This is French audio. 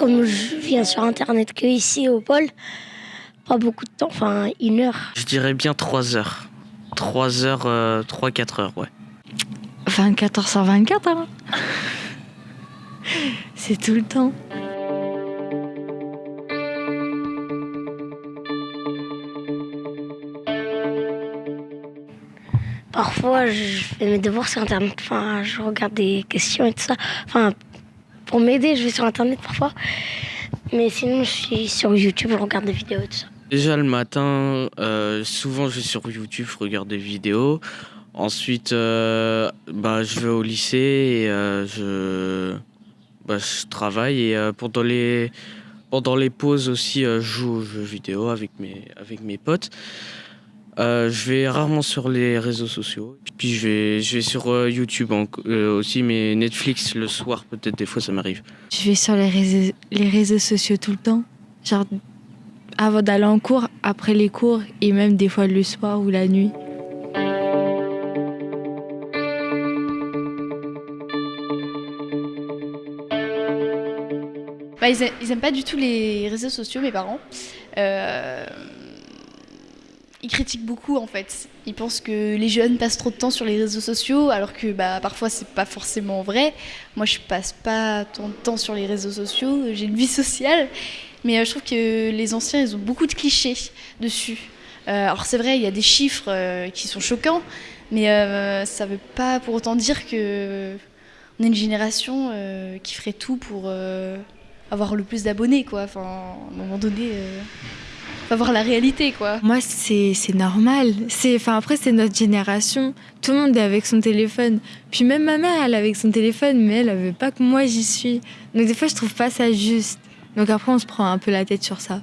comme je viens sur Internet que ici au pôle, pas beaucoup de temps, enfin une heure. Je dirais bien 3 heures. 3 heures, 3-4 heures, ouais. 24 heures sur 24, hein C'est tout le temps. Parfois, je fais mes devoirs sur Internet. Enfin, je regarde des questions et tout ça. Enfin, pour m'aider, je vais sur Internet parfois. Mais sinon, je suis sur YouTube, je regarde des vidéos et tout ça. Déjà le matin, euh, souvent je vais sur YouTube, je regarde des vidéos. Ensuite, euh, bah, je vais au lycée et euh, je, bah, je travaille. Et pendant, les, pendant les pauses aussi, je joue aux jeux vidéo avec mes, avec mes potes. Euh, je vais rarement sur les réseaux sociaux. Puis je vais, je vais sur euh, YouTube euh, aussi, mais Netflix le soir, peut-être des fois ça m'arrive. Je vais sur les réseaux, les réseaux sociaux tout le temps? Genre avant d'aller en cours, après les cours et même des fois le soir ou la nuit? Bah, ils, aiment, pas du tout les réseaux sociaux, mes parents. Euh, ils critiquent beaucoup en fait. Ils pensent que les jeunes passent trop de temps sur les réseaux sociaux, alors que bah, parfois c'est pas forcément vrai. Moi je passe pas tant de temps sur les réseaux sociaux, j'ai une vie sociale, mais euh, je trouve que les anciens ils ont beaucoup de clichés dessus. Euh, alors c'est vrai, il y a des chiffres euh, qui sont choquants, mais ça veut pas pour autant dire que on est une génération qui ferait tout pour avoir le plus d'abonnés quoi. Enfin, à un moment donné voir la réalité, quoi. Moi, c'est normal. Enfin, après, c'est notre génération. Tout le monde est avec son téléphone. Puis même ma mère, elle est avec son téléphone, mais elle, ne veut pas que moi j'y suis. Donc des fois, je trouve pas ça juste. Donc après, on se prend un peu la tête sur ça.